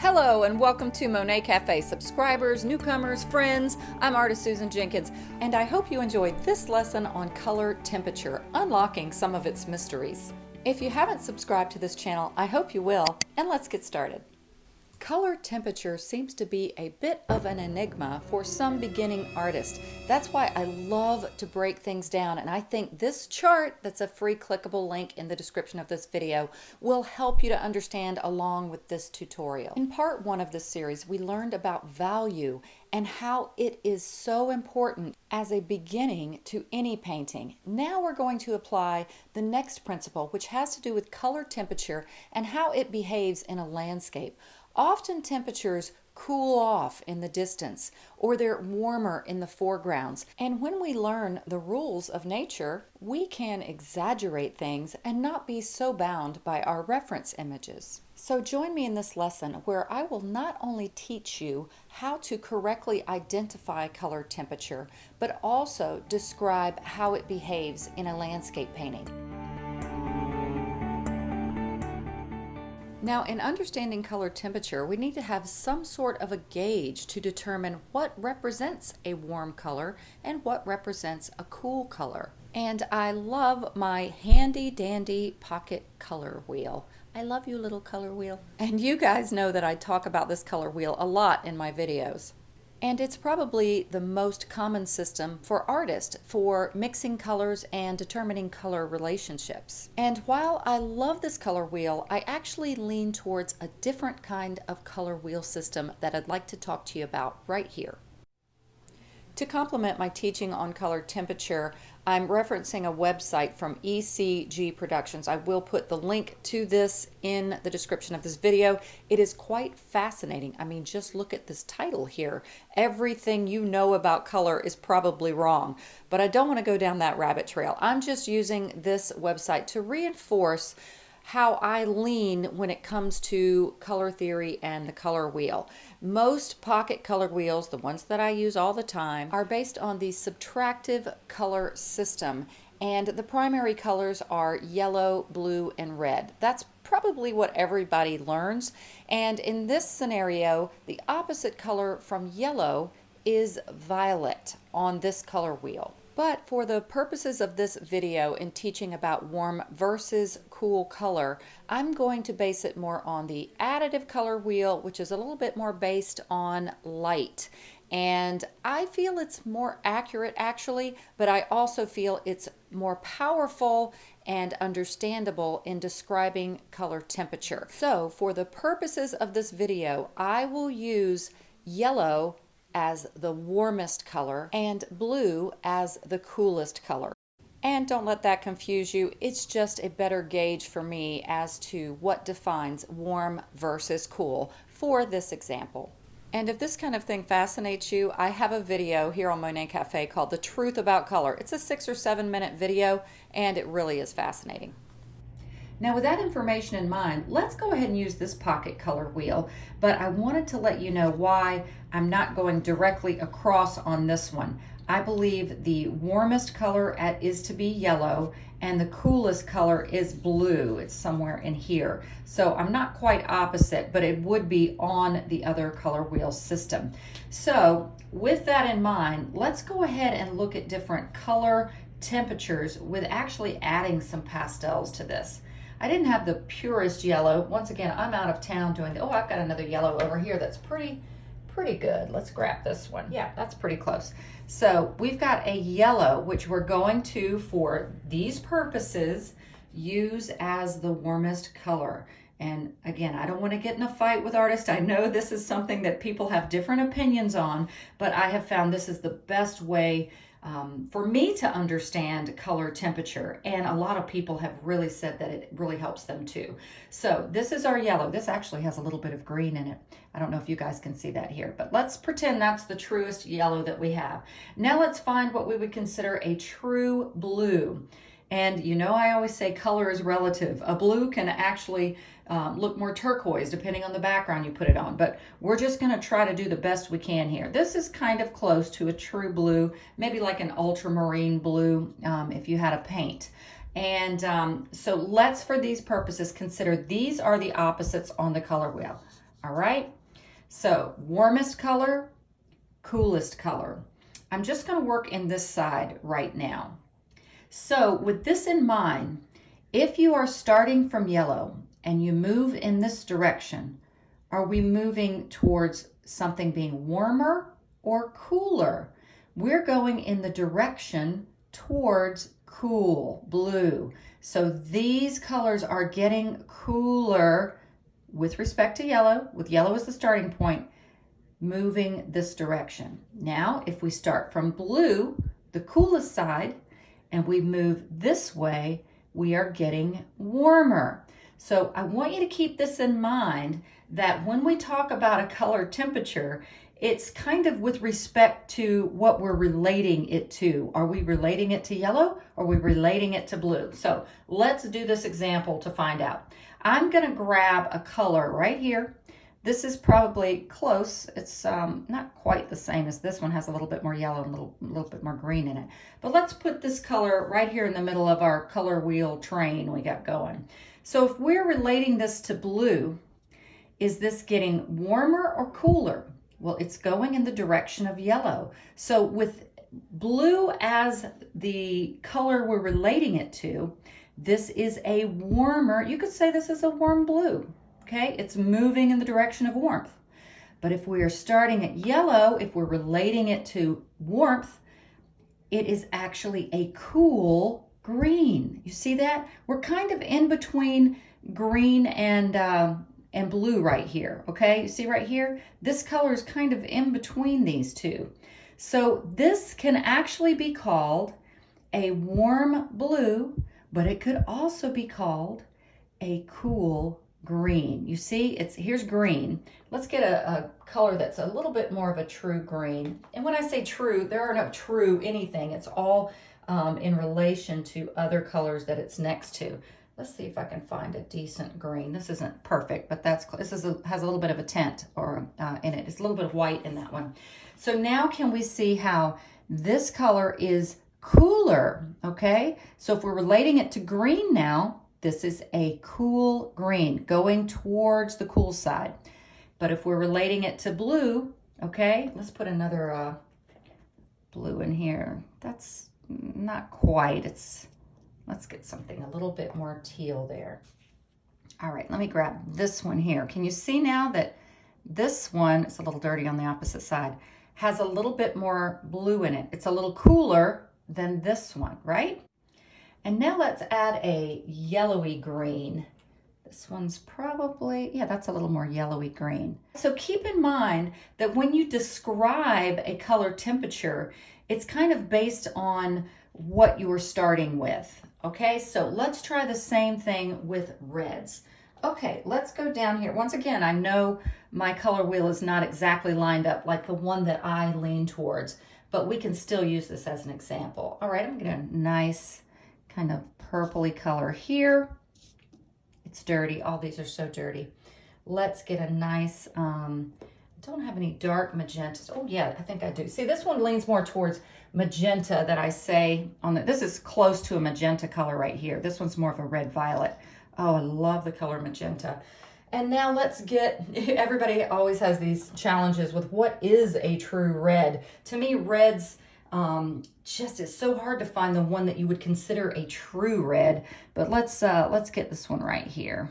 Hello and welcome to Monet Cafe subscribers, newcomers, friends. I'm artist Susan Jenkins and I hope you enjoyed this lesson on color temperature, unlocking some of its mysteries. If you haven't subscribed to this channel, I hope you will, and let's get started. Color temperature seems to be a bit of an enigma for some beginning artists. That's why I love to break things down and I think this chart that's a free clickable link in the description of this video will help you to understand along with this tutorial. In part one of this series we learned about value and how it is so important as a beginning to any painting. Now we're going to apply the next principle which has to do with color temperature and how it behaves in a landscape. Often temperatures cool off in the distance or they're warmer in the foregrounds. And when we learn the rules of nature, we can exaggerate things and not be so bound by our reference images. So join me in this lesson where I will not only teach you how to correctly identify color temperature, but also describe how it behaves in a landscape painting. Now, in understanding color temperature, we need to have some sort of a gauge to determine what represents a warm color and what represents a cool color. And I love my handy dandy pocket color wheel. I love you little color wheel. And you guys know that I talk about this color wheel a lot in my videos. And it's probably the most common system for artists for mixing colors and determining color relationships. And while I love this color wheel, I actually lean towards a different kind of color wheel system that I'd like to talk to you about right here. To complement my teaching on color temperature, I'm referencing a website from ECG Productions. I will put the link to this in the description of this video. It is quite fascinating. I mean, just look at this title here. Everything you know about color is probably wrong, but I don't want to go down that rabbit trail. I'm just using this website to reinforce how I lean when it comes to color theory and the color wheel. Most pocket color wheels, the ones that I use all the time, are based on the subtractive color system and the primary colors are yellow, blue, and red. That's probably what everybody learns. And in this scenario, the opposite color from yellow is violet on this color wheel. But for the purposes of this video in teaching about warm versus cool color, I'm going to base it more on the additive color wheel, which is a little bit more based on light. And I feel it's more accurate actually, but I also feel it's more powerful and understandable in describing color temperature. So for the purposes of this video, I will use yellow as the warmest color and blue as the coolest color. And don't let that confuse you. It's just a better gauge for me as to what defines warm versus cool for this example. And if this kind of thing fascinates you, I have a video here on Monet Cafe called The Truth About Color. It's a six or seven minute video and it really is fascinating. Now with that information in mind, let's go ahead and use this pocket color wheel, but I wanted to let you know why I'm not going directly across on this one. I believe the warmest color at, is to be yellow and the coolest color is blue. It's somewhere in here. So I'm not quite opposite, but it would be on the other color wheel system. So with that in mind, let's go ahead and look at different color temperatures with actually adding some pastels to this. I didn't have the purest yellow. Once again, I'm out of town doing, the, oh, I've got another yellow over here that's pretty, pretty good. Let's grab this one. Yeah, that's pretty close. So we've got a yellow, which we're going to, for these purposes, use as the warmest color. And again, I don't want to get in a fight with artists. I know this is something that people have different opinions on, but I have found this is the best way um, for me to understand color temperature. And a lot of people have really said that it really helps them too. So this is our yellow. This actually has a little bit of green in it. I don't know if you guys can see that here, but let's pretend that's the truest yellow that we have. Now let's find what we would consider a true blue. And you know, I always say color is relative. A blue can actually um, look more turquoise depending on the background you put it on. But we're just going to try to do the best we can here. This is kind of close to a true blue, maybe like an ultramarine blue um, if you had a paint. And um, so let's, for these purposes, consider these are the opposites on the color wheel. All right. So warmest color, coolest color. I'm just going to work in this side right now. So with this in mind, if you are starting from yellow and you move in this direction, are we moving towards something being warmer or cooler? We're going in the direction towards cool, blue. So these colors are getting cooler with respect to yellow, with yellow as the starting point, moving this direction. Now, if we start from blue, the coolest side, and we move this way, we are getting warmer. So I want you to keep this in mind that when we talk about a color temperature, it's kind of with respect to what we're relating it to. Are we relating it to yellow? Or are we relating it to blue? So let's do this example to find out. I'm gonna grab a color right here. This is probably close. It's um, not quite the same as this one. Has a little bit more yellow and a little, little bit more green in it. But let's put this color right here in the middle of our color wheel train we got going. So if we're relating this to blue, is this getting warmer or cooler? Well, it's going in the direction of yellow. So with blue as the color we're relating it to, this is a warmer, you could say this is a warm blue, okay? It's moving in the direction of warmth. But if we are starting at yellow, if we're relating it to warmth, it is actually a cool green. You see that? We're kind of in between green and uh, and blue right here, okay? You see right here? This color is kind of in between these two. So this can actually be called a warm blue, but it could also be called a cool green. You see, it's here's green. Let's get a, a, color that's a little bit more of a true green. And when I say true, there are no true anything. It's all um, in relation to other colors that it's next to. Let's see if I can find a decent green. This isn't perfect, but that's this is a, has a little bit of a tint or uh, in it. It's a little bit of white in that one. So now can we see how this color is cooler, okay? So if we're relating it to green now, this is a cool green going towards the cool side. But if we're relating it to blue, okay, let's put another uh, blue in here. That's not quite, it's Let's get something a little bit more teal there. All right, let me grab this one here. Can you see now that this one, it's a little dirty on the opposite side, has a little bit more blue in it. It's a little cooler than this one, right? And now let's add a yellowy green. This one's probably, yeah, that's a little more yellowy green. So keep in mind that when you describe a color temperature, it's kind of based on what you are starting with. Okay, so let's try the same thing with reds. Okay, let's go down here. Once again, I know my color wheel is not exactly lined up like the one that I lean towards, but we can still use this as an example. All right, I'm getting a nice kind of purpley color here. It's dirty. All these are so dirty. Let's get a nice, um, don't have any dark magentas. Oh yeah, I think I do. See, this one leans more towards magenta that I say on the, this is close to a magenta color right here. This one's more of a red violet. Oh, I love the color magenta. And now let's get, everybody always has these challenges with what is a true red. To me, reds um, just, it's so hard to find the one that you would consider a true red. But let's, uh, let's get this one right here.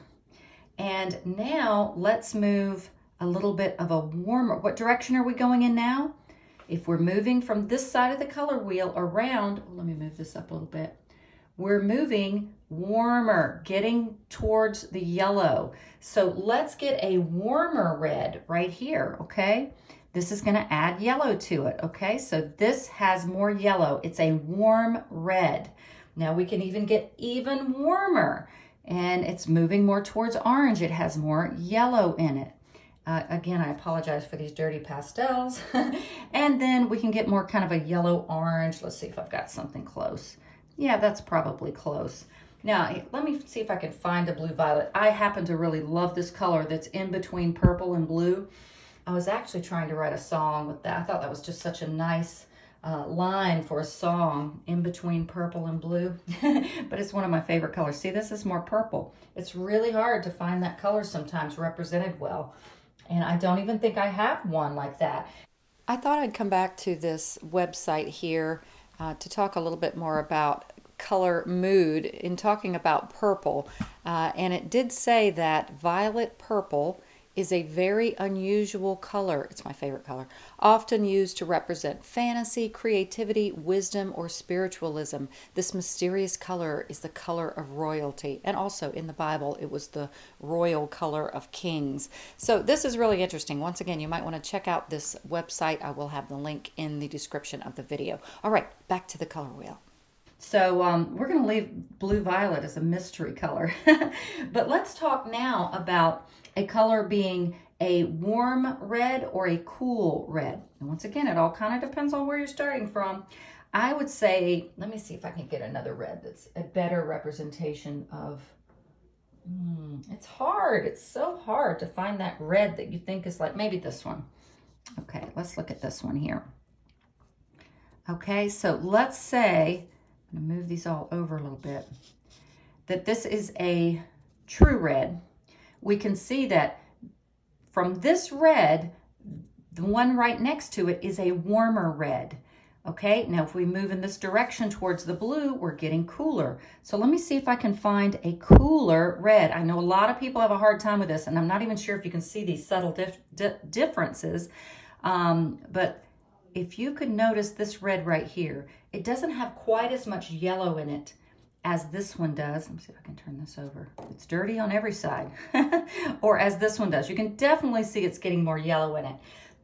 And now let's move a little bit of a warmer, what direction are we going in now? If we're moving from this side of the color wheel around, let me move this up a little bit. We're moving warmer, getting towards the yellow. So let's get a warmer red right here, okay? This is gonna add yellow to it, okay? So this has more yellow. It's a warm red. Now we can even get even warmer and it's moving more towards orange. It has more yellow in it. Uh, again, I apologize for these dirty pastels. and then we can get more kind of a yellow orange. Let's see if I've got something close. Yeah, that's probably close. Now, let me see if I can find a blue violet. I happen to really love this color that's in between purple and blue. I was actually trying to write a song with that. I thought that was just such a nice uh, line for a song in between purple and blue. but it's one of my favorite colors. See, this is more purple. It's really hard to find that color sometimes represented well. And I don't even think I have one like that. I thought I'd come back to this website here uh, to talk a little bit more about color mood in talking about purple. Uh, and it did say that violet purple is a very unusual color. It's my favorite color. Often used to represent fantasy, creativity, wisdom, or spiritualism. This mysterious color is the color of royalty. And also in the Bible, it was the royal color of kings. So this is really interesting. Once again, you might want to check out this website. I will have the link in the description of the video. All right, back to the color wheel. So um, we're going to leave blue violet as a mystery color. but let's talk now about a color being a warm red or a cool red. And once again, it all kind of depends on where you're starting from. I would say, let me see if I can get another red that's a better representation of, mm, it's hard. It's so hard to find that red that you think is like, maybe this one. Okay, let's look at this one here. Okay, so let's say, I'm gonna move these all over a little bit, that this is a true red we can see that from this red, the one right next to it is a warmer red. Okay, now if we move in this direction towards the blue, we're getting cooler. So let me see if I can find a cooler red. I know a lot of people have a hard time with this, and I'm not even sure if you can see these subtle dif di differences. Um, but if you could notice this red right here, it doesn't have quite as much yellow in it as this one does. Let me see if I can turn this over. It's dirty on every side. or as this one does. You can definitely see it's getting more yellow in it.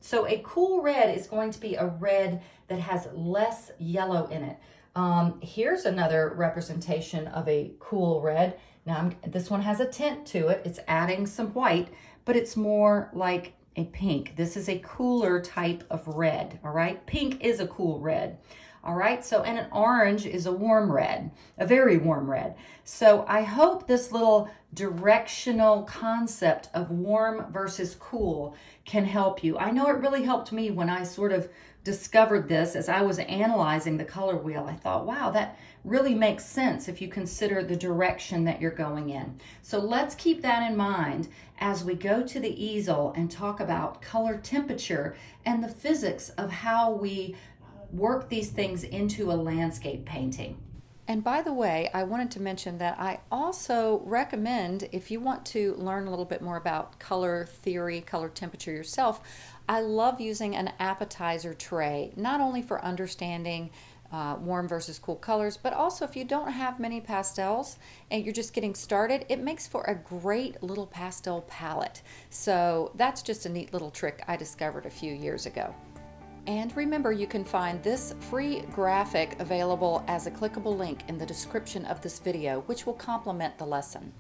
So a cool red is going to be a red that has less yellow in it. Um, here's another representation of a cool red. Now, I'm, this one has a tint to it. It's adding some white, but it's more like a pink. This is a cooler type of red, all right? Pink is a cool red. All right, so and an orange is a warm red, a very warm red. So I hope this little directional concept of warm versus cool can help you. I know it really helped me when I sort of discovered this as I was analyzing the color wheel. I thought, wow, that really makes sense if you consider the direction that you're going in. So let's keep that in mind as we go to the easel and talk about color temperature and the physics of how we work these things into a landscape painting. And by the way, I wanted to mention that I also recommend if you want to learn a little bit more about color theory, color temperature yourself, I love using an appetizer tray, not only for understanding uh, warm versus cool colors, but also if you don't have many pastels and you're just getting started, it makes for a great little pastel palette. So that's just a neat little trick I discovered a few years ago. And remember, you can find this free graphic available as a clickable link in the description of this video, which will complement the lesson.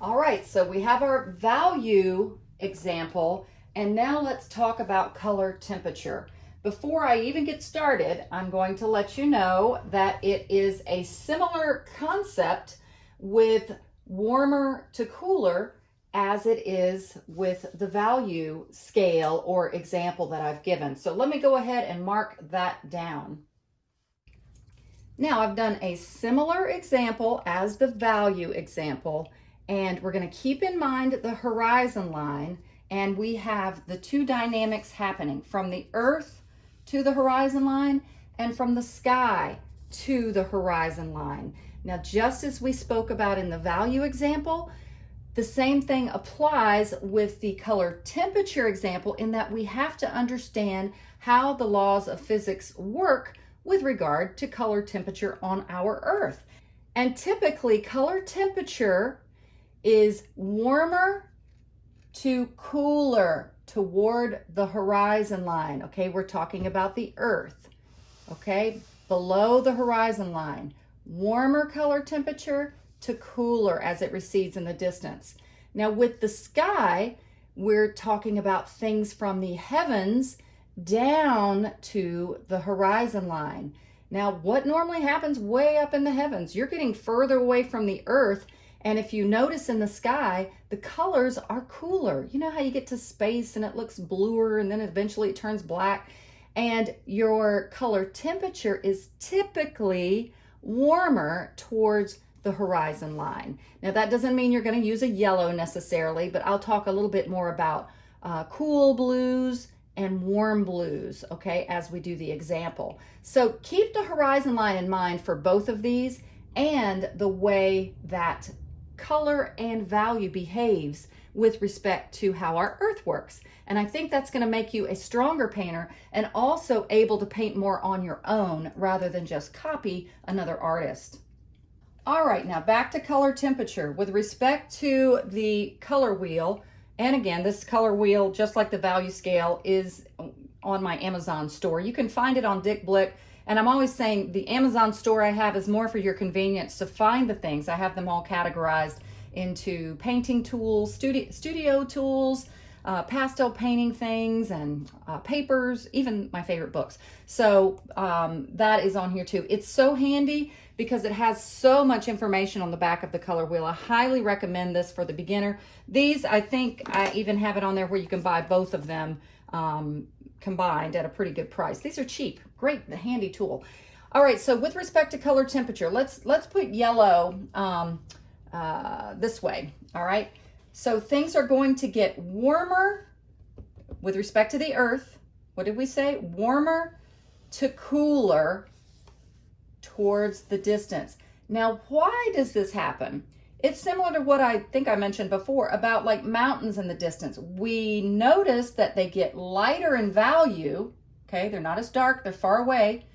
All right, so we have our value example, and now let's talk about color temperature. Before I even get started, I'm going to let you know that it is a similar concept with warmer to cooler as it is with the value scale or example that I've given. So let me go ahead and mark that down. Now I've done a similar example as the value example, and we're gonna keep in mind the horizon line, and we have the two dynamics happening from the earth to the horizon line and from the sky to the horizon line. Now, just as we spoke about in the value example, the same thing applies with the color temperature example in that we have to understand how the laws of physics work with regard to color temperature on our Earth. And typically color temperature is warmer to cooler toward the horizon line. Okay, we're talking about the Earth. Okay, below the horizon line. Warmer color temperature, to cooler as it recedes in the distance. Now with the sky, we're talking about things from the heavens down to the horizon line. Now, what normally happens way up in the heavens? You're getting further away from the earth. And if you notice in the sky, the colors are cooler. You know how you get to space and it looks bluer and then eventually it turns black. And your color temperature is typically warmer towards the horizon line. Now that doesn't mean you're going to use a yellow necessarily, but I'll talk a little bit more about uh, cool blues, and warm blues, okay, as we do the example. So keep the horizon line in mind for both of these and the way that color and value behaves with respect to how our earth works. And I think that's going to make you a stronger painter and also able to paint more on your own rather than just copy another artist. All right, now back to color temperature. With respect to the color wheel, and again, this color wheel, just like the value scale, is on my Amazon store. You can find it on Dick Blick. And I'm always saying the Amazon store I have is more for your convenience to find the things. I have them all categorized into painting tools, studio, studio tools, uh, pastel painting things and uh, papers, even my favorite books. So um, that is on here too. It's so handy because it has so much information on the back of the color wheel. I highly recommend this for the beginner. These, I think I even have it on there where you can buy both of them um, combined at a pretty good price. These are cheap, great, the handy tool. All right, so with respect to color temperature, let's let's put yellow um, uh, this way, all right? So things are going to get warmer with respect to the earth. What did we say? Warmer to cooler towards the distance. Now, why does this happen? It's similar to what I think I mentioned before about like mountains in the distance. We notice that they get lighter in value. Okay, they're not as dark, they're far away.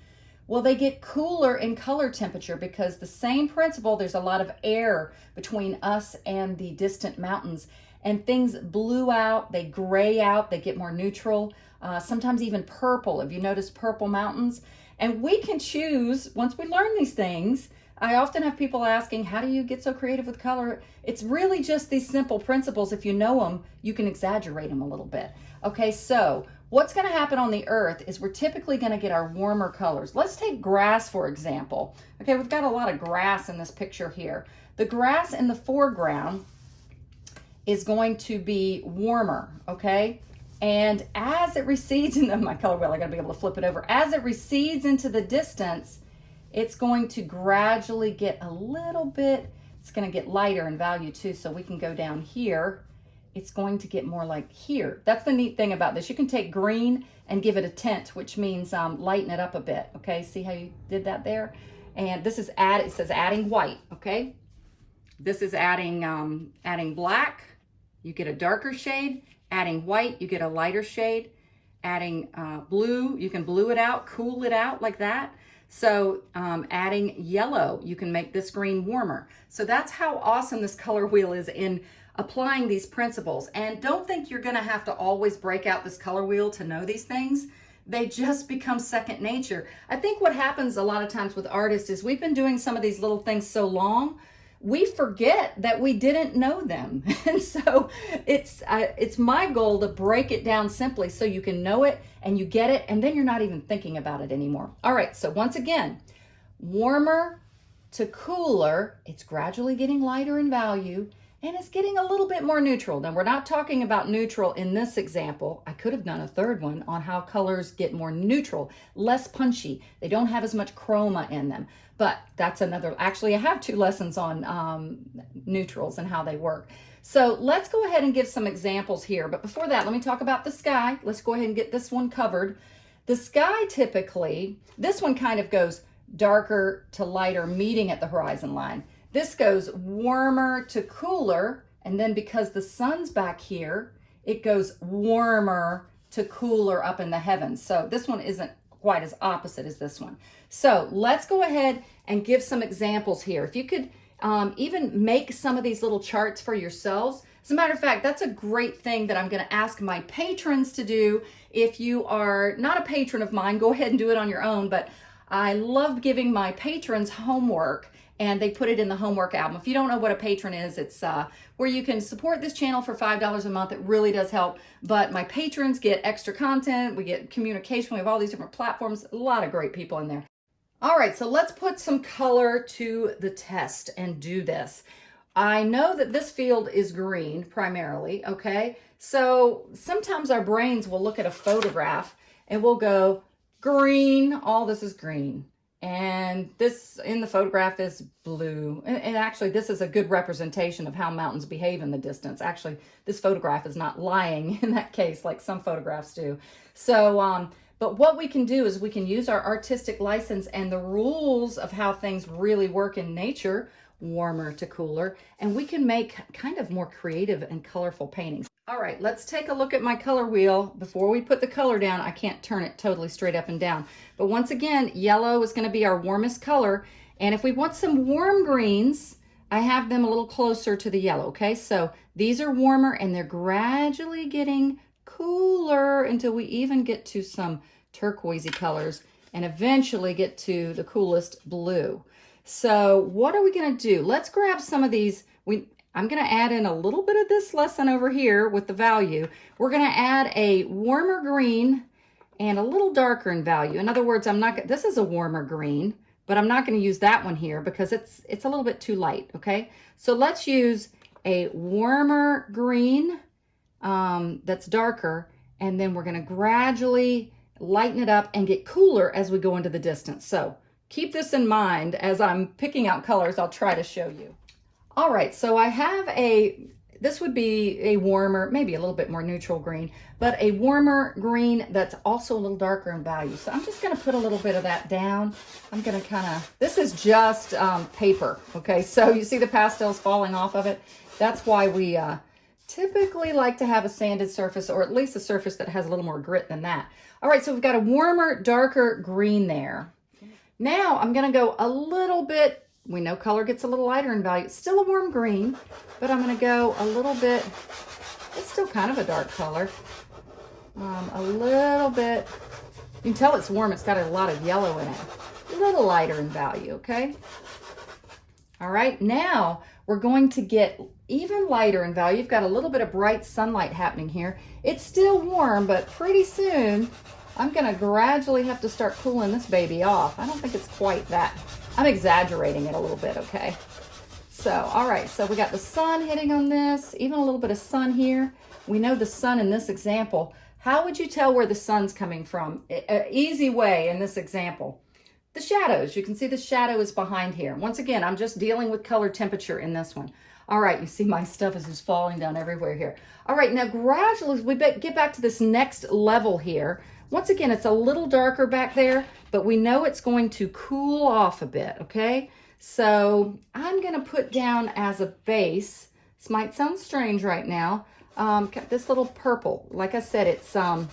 Well, they get cooler in color temperature because the same principle, there's a lot of air between us and the distant mountains and things blue out, they gray out, they get more neutral, uh, sometimes even purple. If you notice purple mountains, and we can choose, once we learn these things, I often have people asking, how do you get so creative with color? It's really just these simple principles. If you know them, you can exaggerate them a little bit. Okay, so what's gonna happen on the earth is we're typically gonna get our warmer colors. Let's take grass, for example. Okay, we've got a lot of grass in this picture here. The grass in the foreground is going to be warmer, okay? And as it recedes into my color wheel, I gotta be able to flip it over. As it recedes into the distance, it's going to gradually get a little bit, it's gonna get lighter in value too. So we can go down here. It's going to get more like here. That's the neat thing about this. You can take green and give it a tint, which means um, lighten it up a bit. Okay, see how you did that there? And this is add, it says adding white, okay? This is adding, um, adding black. You get a darker shade Adding white, you get a lighter shade. Adding uh, blue, you can blue it out, cool it out like that. So um, adding yellow, you can make this green warmer. So that's how awesome this color wheel is in applying these principles. And don't think you're gonna have to always break out this color wheel to know these things. They just become second nature. I think what happens a lot of times with artists is we've been doing some of these little things so long we forget that we didn't know them. And so it's uh, it's my goal to break it down simply so you can know it and you get it and then you're not even thinking about it anymore. All right, so once again, warmer to cooler, it's gradually getting lighter in value and it's getting a little bit more neutral. Now we're not talking about neutral in this example. I could have done a third one on how colors get more neutral, less punchy. They don't have as much chroma in them, but that's another, actually I have two lessons on um, neutrals and how they work. So let's go ahead and give some examples here. But before that, let me talk about the sky. Let's go ahead and get this one covered. The sky typically, this one kind of goes darker to lighter meeting at the horizon line. This goes warmer to cooler, and then because the sun's back here, it goes warmer to cooler up in the heavens. So this one isn't quite as opposite as this one. So let's go ahead and give some examples here. If you could um, even make some of these little charts for yourselves. As a matter of fact, that's a great thing that I'm going to ask my patrons to do. If you are not a patron of mine, go ahead and do it on your own. But I love giving my patrons homework and they put it in the homework album. If you don't know what a patron is, it's uh, where you can support this channel for $5 a month. It really does help. But my patrons get extra content. We get communication. We have all these different platforms. A lot of great people in there. All right, so let's put some color to the test and do this. I know that this field is green primarily, okay? So sometimes our brains will look at a photograph and we'll go, green, all this is green And this in the photograph is blue. And, actually, this is a good representation of how mountains behave in the distance. Actually, this photograph is not lying in that case like some photographs do. So, um, but what we can do is we can use our artistic license and the rules of how things really work in nature, warmer to cooler, and we can make kind of more creative and colorful paintings. All right, let's take a look at my color wheel. Before we put the color down, I can't turn it totally straight up and down. But once again, yellow is gonna be our warmest color. And if we want some warm greens, I have them a little closer to the yellow, okay? So these are warmer and they're gradually getting cooler until we even get to some turquoisey colors and eventually get to the coolest blue. So what are we gonna do? Let's grab some of these. We, I'm gonna add in a little bit of this lesson over here with the value. We're gonna add a warmer green and a little darker in value. In other words, I'm not, this is a warmer green, but I'm not gonna use that one here because it's, it's a little bit too light, okay? So let's use a warmer green um, that's darker, and then we're gonna gradually lighten it up and get cooler as we go into the distance. So keep this in mind as I'm picking out colors, I'll try to show you. All right, so I have a, this would be a warmer, maybe a little bit more neutral green, but a warmer green that's also a little darker in value. So I'm just gonna put a little bit of that down. I'm gonna kinda, this is just um, paper, okay? So you see the pastels falling off of it? That's why we, uh, typically like to have a sanded surface or at least a surface that has a little more grit than that. All right, so we've got a warmer, darker green there. Now I'm gonna go a little bit, we know color gets a little lighter in value, still a warm green, but I'm gonna go a little bit, it's still kind of a dark color, um, a little bit, you can tell it's warm, it's got a lot of yellow in it, a little lighter in value, okay? All right, now we're going to get even lighter in value. You've got a little bit of bright sunlight happening here. It's still warm, but pretty soon I'm gonna gradually have to start cooling this baby off. I don't think it's quite that. I'm exaggerating it a little bit, okay? So, all right, so we got the sun hitting on this, even a little bit of sun here. We know the sun in this example. How would you tell where the sun's coming from? A uh, easy way in this example the shadows. You can see the shadow is behind here. Once again, I'm just dealing with color temperature in this one. All right, you see my stuff is just falling down everywhere here. All right, now gradually we get back to this next level here, once again, it's a little darker back there, but we know it's going to cool off a bit, okay? So I'm gonna put down as a base, this might sound strange right now, um, this little purple. Like I said, it's um,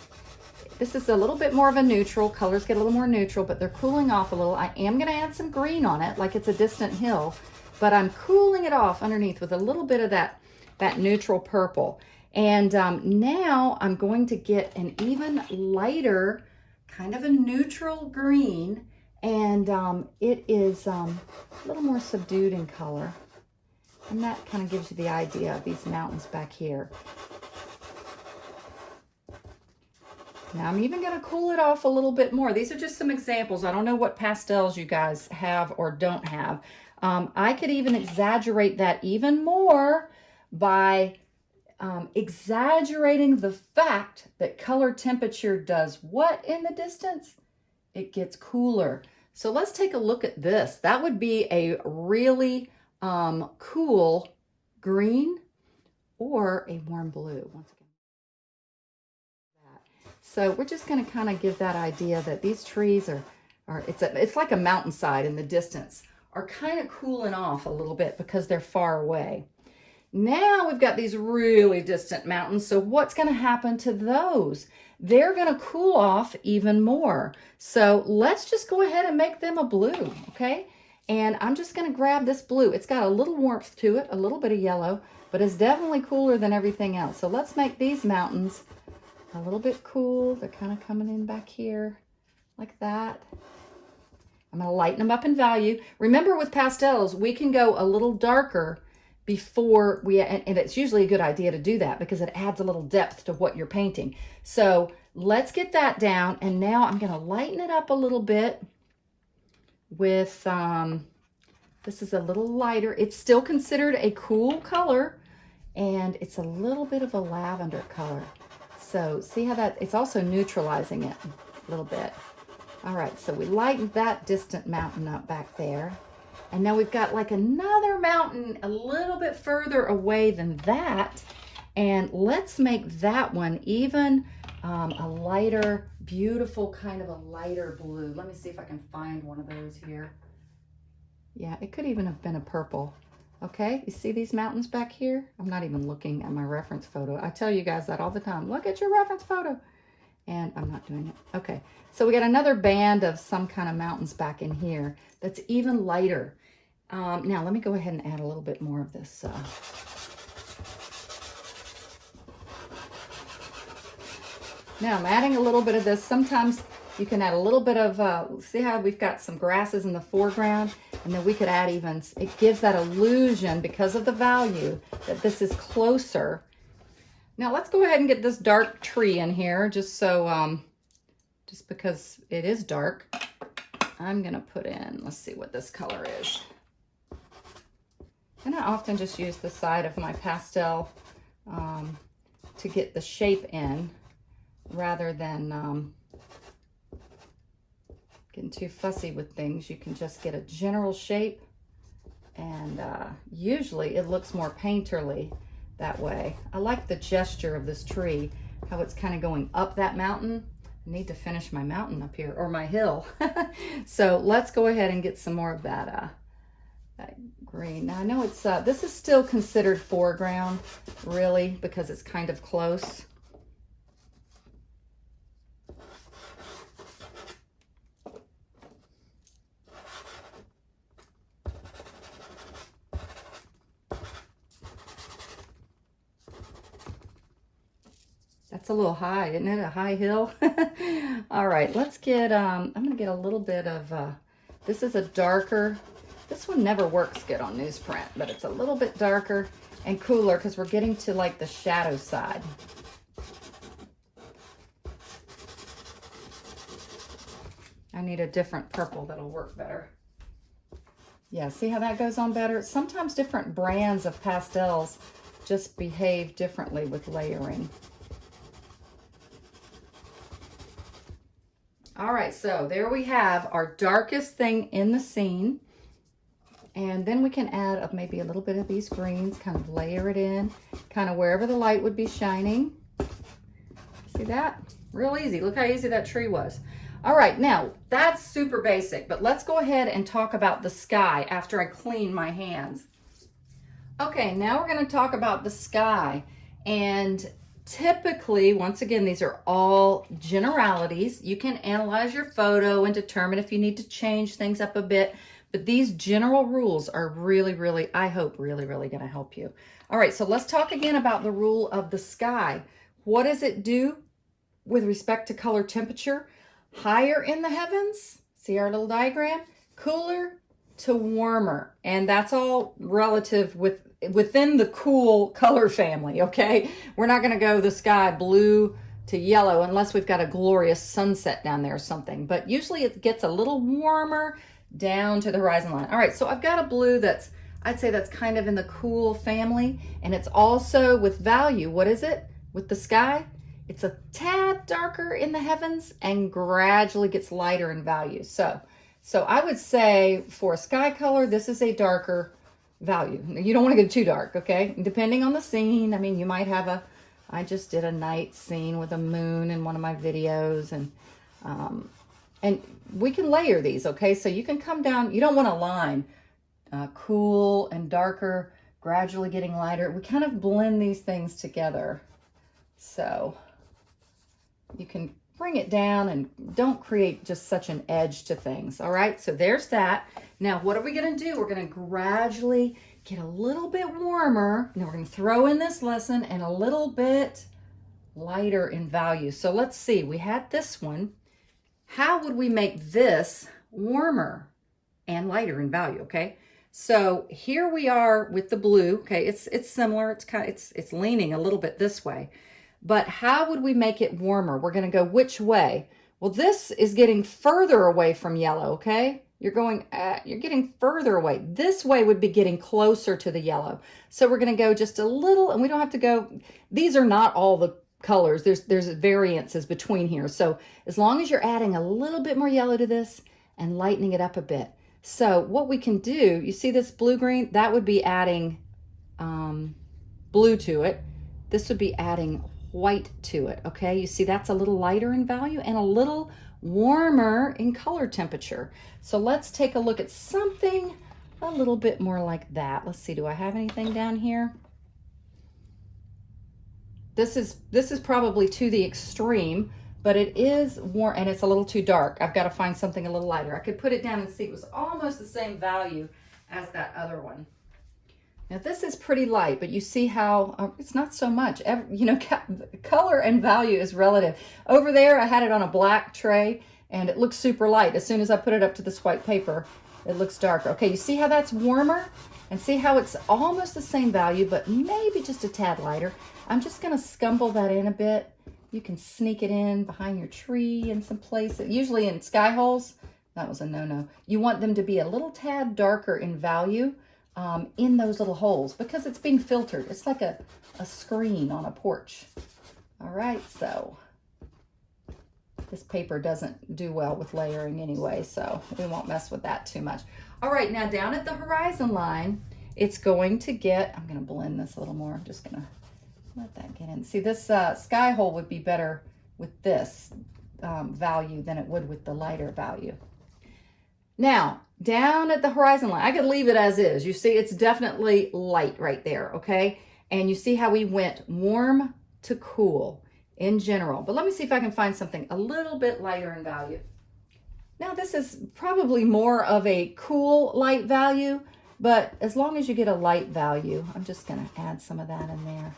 this is a little bit more of a neutral. Colors get a little more neutral, but they're cooling off a little. I am going to add some green on it, like it's a distant hill, but I'm cooling it off underneath with a little bit of that, that neutral purple. And um, now I'm going to get an even lighter, kind of a neutral green, and um, it is um, a little more subdued in color. And that kind of gives you the idea of these mountains back here. Now I'm even going to cool it off a little bit more. These are just some examples. I don't know what pastels you guys have or don't have. Um, I could even exaggerate that even more by um, exaggerating the fact that color temperature does what in the distance? It gets cooler. So let's take a look at this. That would be a really um, cool green or a warm blue. Once again. So we're just going to kind of give that idea that these trees are, are it's, a, it's like a mountainside in the distance, are kind of cooling off a little bit because they're far away. Now we've got these really distant mountains. So what's going to happen to those? They're going to cool off even more. So let's just go ahead and make them a blue, okay? And I'm just going to grab this blue. It's got a little warmth to it, a little bit of yellow, but it's definitely cooler than everything else. So let's make these mountains a little bit cool. They're kind of coming in back here like that. I'm going to lighten them up in value. Remember with pastels, we can go a little darker before we, and, it's usually a good idea to do that because it adds a little depth to what you're painting. So let's get that down. And now I'm going to lighten it up a little bit with, um, this is a little lighter. It's still considered a cool color and it's a little bit of a lavender color. So see how that, it's also neutralizing it a little bit. All right, so we lightened that distant mountain up back there. And now we've got like another mountain a little bit further away than that. And let's make that one even um, a lighter, beautiful kind of a lighter blue. Let me see if I can find one of those here. Yeah, it could even have been a purple. Okay, you see these mountains back here? I'm not even looking at my reference photo. I tell you guys that all the time. Look at your reference photo. And I'm not doing it. Okay, so we got another band of some kind of mountains back in here that's even lighter. Um, now, let me go ahead and add a little bit more of this. Uh, now, I'm adding a little bit of this. Sometimes you can add a little bit of, uh, see how we've got some grasses in the foreground? And then we could add even, it gives that illusion because of the value that this is closer. Now let's go ahead and get this dark tree in here just so, um, just because it is dark. I'm gonna put in, let's see what this color is. And I often just use the side of my pastel um, to get the shape in rather than um, getting too fussy with things. You can just get a general shape and uh, usually it looks more painterly that way. I like the gesture of this tree, how it's kind of going up that mountain. I need to finish my mountain up here, or my hill. so let's go ahead and get some more of that, uh, that green. Now I know it's, uh, this is still considered foreground, really, because it's kind of close. That's a little high, isn't it? A high hill. All right, let's get, um, I'm going to get a little bit of, uh, this is a darker, this one never works good on newsprint, but it's a little bit darker and cooler because we're getting to like the shadow side. I need a different purple that'll work better. Yeah, see how that goes on better? Sometimes different brands of pastels just behave differently with layering. All right, so there we have our darkest thing in the scene. And then we can add up maybe a little bit of these greens, kind of layer it in, kind of wherever the light would be shining. See that? Real easy. Look how easy that tree was. All right, now that's super basic, but let's go ahead and talk about the sky after I clean my hands. Okay, now we're gonna talk about the sky. And Typically, once again, these are all generalities. You can analyze your photo and determine if you need to change things up a bit, but these general rules are really, really, I hope, really, really going to help you. All right, so let's talk again about the rule of the sky. What does it do with respect to color temperature? Higher in the heavens, see our little diagram? Cooler to warmer, and that's all relative with within the cool color family, okay? We're not gonna go the sky blue to yellow unless we've got a glorious sunset down there or something. But usually it gets a little warmer down to the horizon line. All right, so I've got a blue that's, I'd say that's kind of in the cool family. And it's also with value. What is it? With the sky? It's a tad darker in the heavens and gradually gets lighter in value. So, so I would say for a sky color, this is a darker value. You don't want to get too dark, okay? Depending on the scene, I mean, you might have a, I just did a night scene with a moon in one of my videos and, um, and we can layer these, okay? So you can come down, you don't want a line, uh, cool and darker, gradually getting lighter. We kind of blend these things together. So you can bring it down and don't create just such an edge to things. All right, so there's that. Now, what are we gonna do? We're gonna gradually get a little bit warmer. Now we're gonna throw in this lesson and a little bit lighter in value. So let's see, we had this one. How would we make this warmer and lighter in value, okay? So here we are with the blue, okay? It's it's similar, it's kind of, it's, it's leaning a little bit this way. But how would we make it warmer? We're going to go which way? Well, this is getting further away from yellow, okay? You're going, uh, you're getting further away. This way would be getting closer to the yellow. So we're going to go just a little, and we don't have to go, these are not all the colors. There's, there's variances between here. So as long as you're adding a little bit more yellow to this and lightening it up a bit. So what we can do, you see this blue-green? That would be adding um, blue to it. This would be adding white to it, okay? You see that's a little lighter in value and a little warmer in color temperature. So let's take a look at something a little bit more like that. Let's see, do I have anything down here? This is, this is probably to the extreme, but it is warm and it's a little too dark. I've got to find something a little lighter. I could put it down and see it was almost the same value as that other one. Now this is pretty light, but you see how uh, it's not so much. Every, you know, color and value is relative. Over there, I had it on a black tray and it looks super light. As soon as I put it up to this white paper, it looks darker. Okay, you see how that's warmer? And see how it's almost the same value, but maybe just a tad lighter. I'm just gonna scumble that in a bit. You can sneak it in behind your tree in some places. Usually in sky holes, that was a no-no. You want them to be a little tad darker in value um, in those little holes because it's being filtered. It's like a, a screen on a porch. All right, so this paper doesn't do well with layering anyway, so we won't mess with that too much. All right, now down at the horizon line, it's going to get, I'm gonna blend this a little more. I'm just gonna let that get in. See, this uh, sky hole would be better with this um, value than it would with the lighter value. Now, down at the horizon line, I could leave it as is. You see, it's definitely light right there, okay? And you see how we went warm to cool in general. But let me see if I can find something a little bit lighter in value. Now, this is probably more of a cool light value, but as long as you get a light value, I'm just going to add some of that in there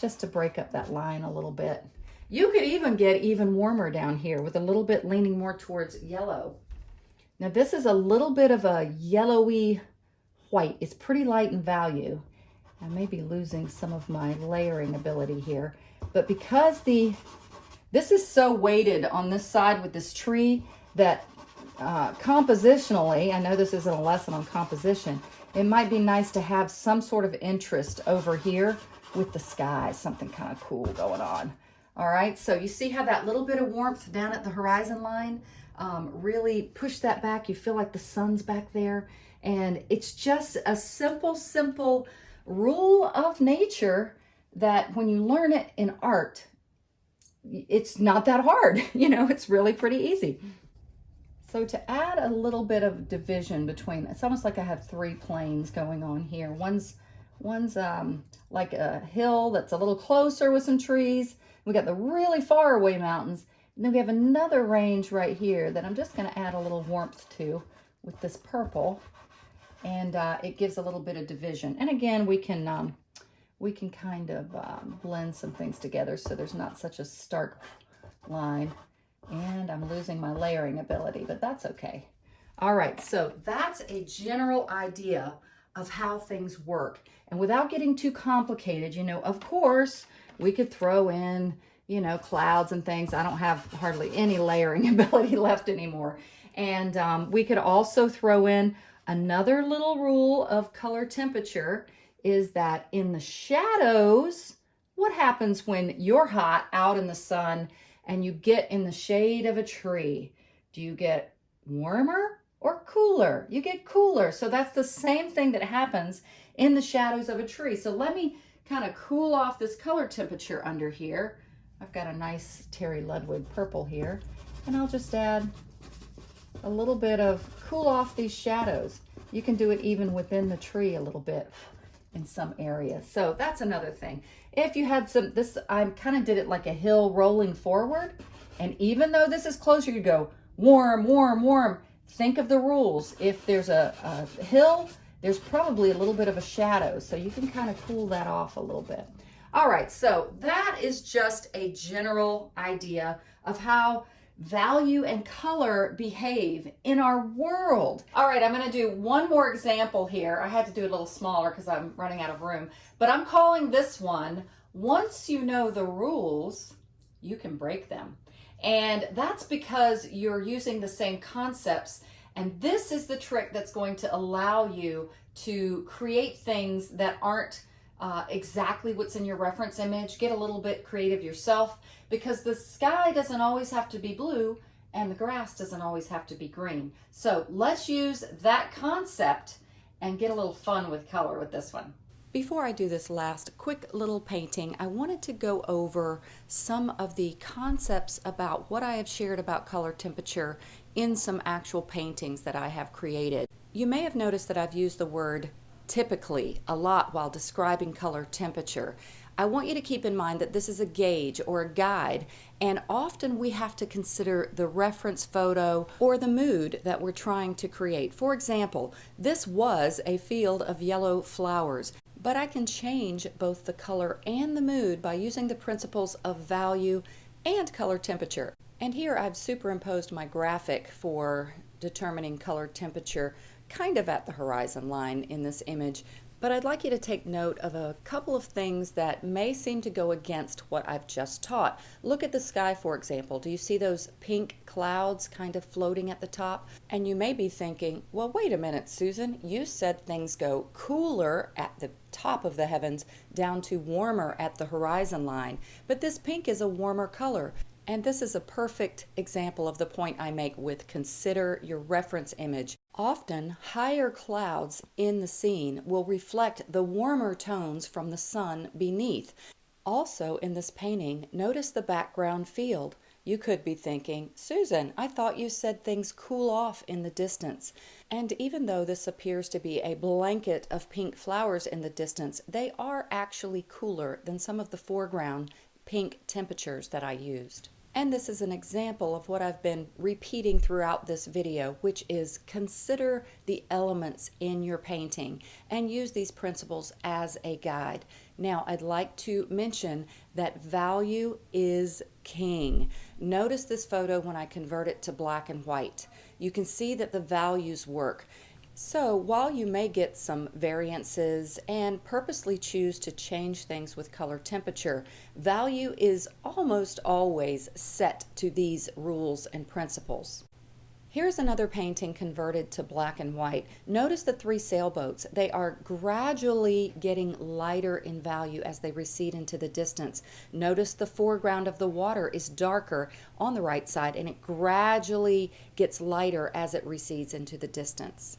just to break up that line a little bit. You could even get even warmer down here with a little bit leaning more towards yellow. Now this is a little bit of a yellowy white. It's pretty light in value. I may be losing some of my layering ability here, but because the this is so weighted on this side with this tree that uh, compositionally, I know this isn't a lesson on composition, it might be nice to have some sort of interest over here with the sky, something kind of cool going on. All right, so you see how that little bit of warmth down at the horizon line um, really push that back. You feel like the sun's back there. And it's just a simple, simple rule of nature that when you learn it in art, it's not that hard. You know, it's really pretty easy. So to add a little bit of division between, it's almost like I have three planes going on here. One's, one's um, like a hill that's a little closer with some trees. We got the really far away mountains. And then we have another range right here that I'm just going to add a little warmth to with this purple. And uh, it gives a little bit of division. And again, we can um, we can kind of um, blend some things together so there's not such a stark line. And I'm losing my layering ability, but that's okay. All right, so that's a general idea of how things work. And without getting too complicated, you know, of course, we could throw in you know, clouds and things. I don't have hardly any layering ability left anymore. And um, we could also throw in another little rule of color temperature is that in the shadows, what happens when you're hot out in the sun and you get in the shade of a tree? Do you get warmer or cooler? You get cooler. So that's the same thing that happens in the shadows of a tree. So let me kind of cool off this color temperature under here. I've got a nice Terry Ludwig purple here, and I'll just add a little bit of cool off these shadows. You can do it even within the tree a little bit in some areas. So that's another thing. If you had some, this, I kind of did it like a hill rolling forward. And even though this is closer, you go warm, warm, warm. Think of the rules. If there's a, a hill, there's probably a little bit of a shadow. So you can kind of cool that off a little bit. All right, so that is just a general idea of how value and color behave in our world. All right, I'm gonna do one more example here. I had to do it a little smaller because I'm running out of room, but I'm calling this one, once you know the rules, you can break them. And that's because you're using the same concepts. And this is the trick that's going to allow you to create things that aren't uh, exactly what's in your reference image. Get a little bit creative yourself because the sky doesn't always have to be blue and the grass doesn't always have to be green. So let's use that concept and get a little fun with color with this one. Before I do this last quick little painting, I wanted to go over some of the concepts about what I have shared about color temperature in some actual paintings that I have created. You may have noticed that I've used the word typically a lot while describing color temperature. I want you to keep in mind that this is a gauge or a guide, and often we have to consider the reference photo or the mood that we're trying to create. For example, this was a field of yellow flowers, but I can change both the color and the mood by using the principles of value and color temperature. And here I've superimposed my graphic for determining color temperature kind of at the horizon line in this image, but I'd like you to take note of a couple of things that may seem to go against what I've just taught. Look at the sky, for example. Do you see those pink clouds kind of floating at the top? And you may be thinking, well, wait a minute, Susan, you said things go cooler at the top of the heavens down to warmer at the horizon line. But this pink is a warmer color. And this is a perfect example of the point I make with consider your reference image. Often, higher clouds in the scene will reflect the warmer tones from the sun beneath. Also, in this painting, notice the background field. You could be thinking, Susan, I thought you said things cool off in the distance. And even though this appears to be a blanket of pink flowers in the distance, they are actually cooler than some of the foreground pink temperatures that I used. And this is an example of what I've been repeating throughout this video, which is consider the elements in your painting and use these principles as a guide. Now, I'd like to mention that value is king. Notice this photo when I convert it to black and white. You can see that the values work. So while you may get some variances and purposely choose to change things with color temperature, value is almost always set to these rules and principles. Here's another painting converted to black and white. Notice the three sailboats. They are gradually getting lighter in value as they recede into the distance. Notice the foreground of the water is darker on the right side and it gradually gets lighter as it recedes into the distance.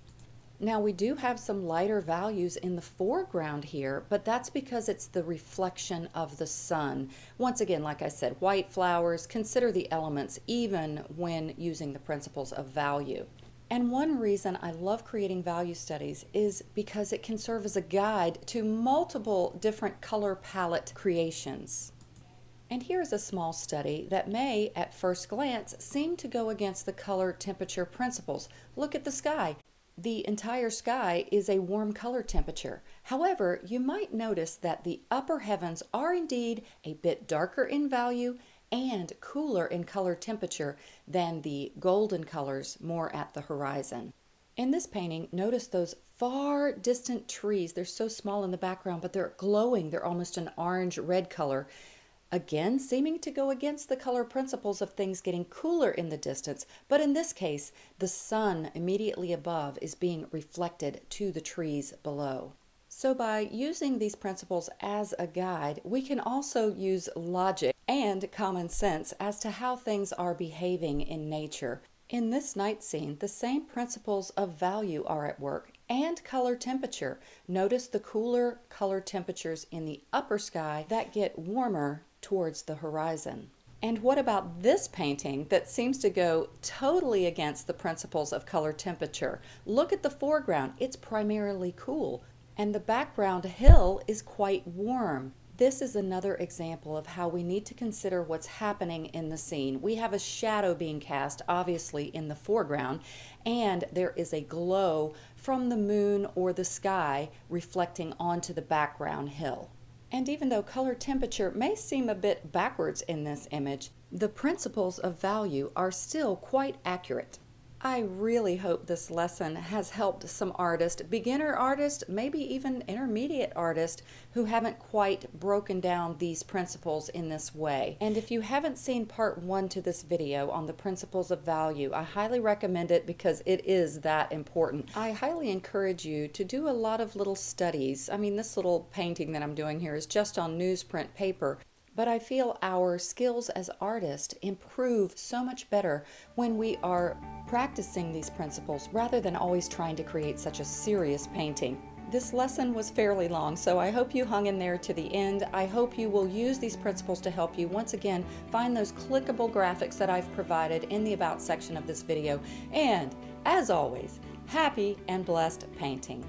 Now we do have some lighter values in the foreground here, but that's because it's the reflection of the sun. Once again, like I said, white flowers, consider the elements even when using the principles of value. And one reason I love creating value studies is because it can serve as a guide to multiple different color palette creations. And here's a small study that may, at first glance, seem to go against the color temperature principles. Look at the sky the entire sky is a warm color temperature. However, you might notice that the upper heavens are indeed a bit darker in value and cooler in color temperature than the golden colors more at the horizon. In this painting, notice those far distant trees. They're so small in the background, but they're glowing. They're almost an orange-red color again seeming to go against the color principles of things getting cooler in the distance, but in this case, the sun immediately above is being reflected to the trees below. So by using these principles as a guide, we can also use logic and common sense as to how things are behaving in nature. In this night scene, the same principles of value are at work and color temperature. Notice the cooler color temperatures in the upper sky that get warmer towards the horizon. And what about this painting that seems to go totally against the principles of color temperature? Look at the foreground, it's primarily cool, and the background hill is quite warm. This is another example of how we need to consider what's happening in the scene. We have a shadow being cast, obviously, in the foreground, and there is a glow from the moon or the sky reflecting onto the background hill. And even though color temperature may seem a bit backwards in this image, the principles of value are still quite accurate. I really hope this lesson has helped some artists, beginner artists, maybe even intermediate artists who haven't quite broken down these principles in this way. And if you haven't seen part one to this video on the principles of value, I highly recommend it because it is that important. I highly encourage you to do a lot of little studies. I mean, this little painting that I'm doing here is just on newsprint paper, but I feel our skills as artists improve so much better when we are practicing these principles rather than always trying to create such a serious painting. This lesson was fairly long, so I hope you hung in there to the end. I hope you will use these principles to help you once again find those clickable graphics that I've provided in the About section of this video. And, as always, happy and blessed painting.